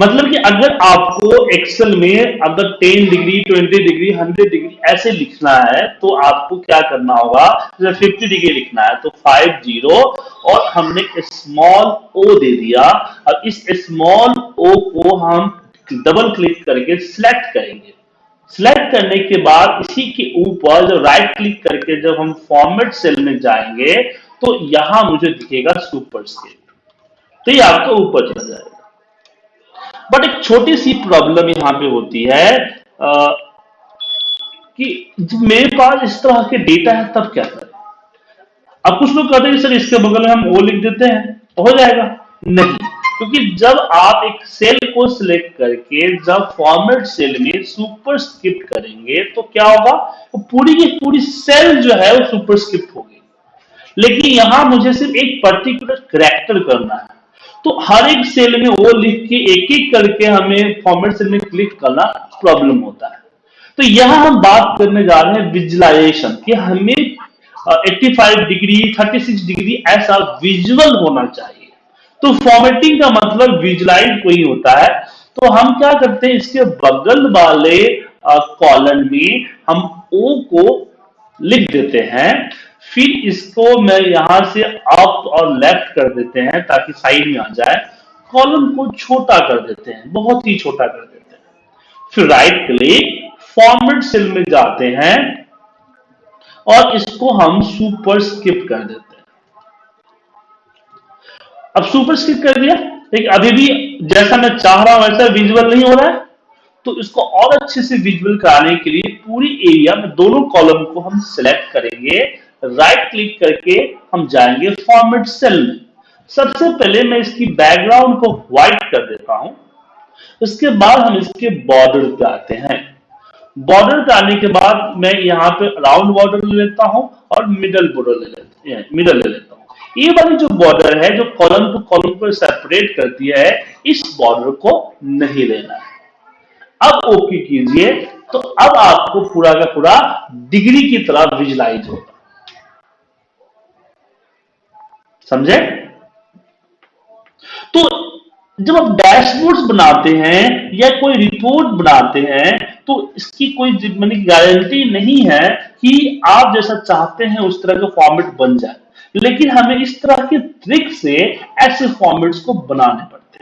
मतलब कि अगर आपको एक्सेल में अगर 10 डिग्री 20 डिग्री 100 डिग्री ऐसे लिखना है तो आपको क्या करना होगा? जैसे 50 डिग्री लिखना है तो 5 ज़ीरो और हमने स्मॉल ओ दे दिया। अब इस स्मॉल ओ को हम डबल क्लिक करके सिलेक्ट करेंगे। सिलेक्ट करने के बाद इसी के ऊपर जब राइट क्लिक करके जब हम फॉर्मेट सेल में जाएँगे तो यहाँ मुझे दिखेगा सुपर स्केल तो ये आपका ऊपर चला जाएगा। बट एक छोटी सी प्रॉब्लम यहाँ पे होती है आ, कि जब मेरे पास इस तरह के डेटा है तब क्या करें? अब कुछ लोग कहते हैं सर इसके बगल में हम वो लिख देते हैं तो हो जाएगा। नहीं क्योंकि जब आप एक सेल को सिलेक्ट करके जब फॉर्मेट सेल में सुपर स्क्रिप्ट करेंगे तो क्या होगा? तो पूरी की पूरी सेल जो है वो सुपर स्क्रिप्ट होगी। लेकिन यहाँ मुझे सिर्फ़ एक पर्टिकुलर करेक्टर करना है। तो हर एक सेल में वो लिख के एक एक करके हमें फॉर्मेट सेल में क्लिक करना प्रॉब्लम होता है। तो यहाँ हम बात करने जा रहे हैं विजुलाइजेशन कि हमें 85 डिग्री 36 डिग्री ऐसा विजुअल होना चाहिए। तो फॉर्मेटिंग का मतलब विजुलाइज कोई होता है। तो हम क्या करते हैं, इसके बगल वाले कॉलन में हम ओ को लिख देते हैं। फिर इसको मैं यहाँ से अप और लेफ़्ट कर देते हैं ताकि साइड में आ जाए। कॉलम को छोटा कर देते हैं, बहुत ही छोटा कर देते हैं। फिर राइट क्लिक फॉर्मेट सेल में जाते हैं और इसको हम सुपर स्किप कर देते हैं। अब सुपर स्किप कर दिया। लेकिन अभी भी जैसा मैं चाह रहा हूँ, वैसा विजुअल नहीं हो रहा है। तो इसको और अच्छे से विजुअल कराने के लिए पूरी एरिया में दोनों कॉलम को हम सिलेक्ट करेंगे। राइट क्लिक करके हम जाएँगे फॉर्मेट सेल में। सबसे पहले मैं इसकी बैकग्राउंड को व्हाइट कर देता हूँ। उसके बाद हम इसके बॉर्डर पे आते हैं। बॉर्डर पे आने के बाद मैं यहाँ पे राउंड बॉर्डर ले लेता हूँ और मिडल बॉर्डर ले लेता मिडल ले लेता हूँ। ये वाली जो बॉर्डर है, जो कॉलम टू कॉलम को सेपरेट करती है, इस बॉर्डर को नहीं लेना है। अब ओके कीजिए तो अब आपको पूरा का पूरा डिग्री की तरह विजुलाइज होगा समझे? तो जब आप डैशबोर्ड्स बनाते हैं या कोई रिपोर्ट बनाते हैं तो इसकी कोई मैंने गारंटी नहीं है कि आप जैसा चाहते हैं उस तरह का फॉर्मेट बन जाए। लेकिन हमें इस तरह के ट्रिक से ऐसे फॉर्मेट्स को बनाने पड़ते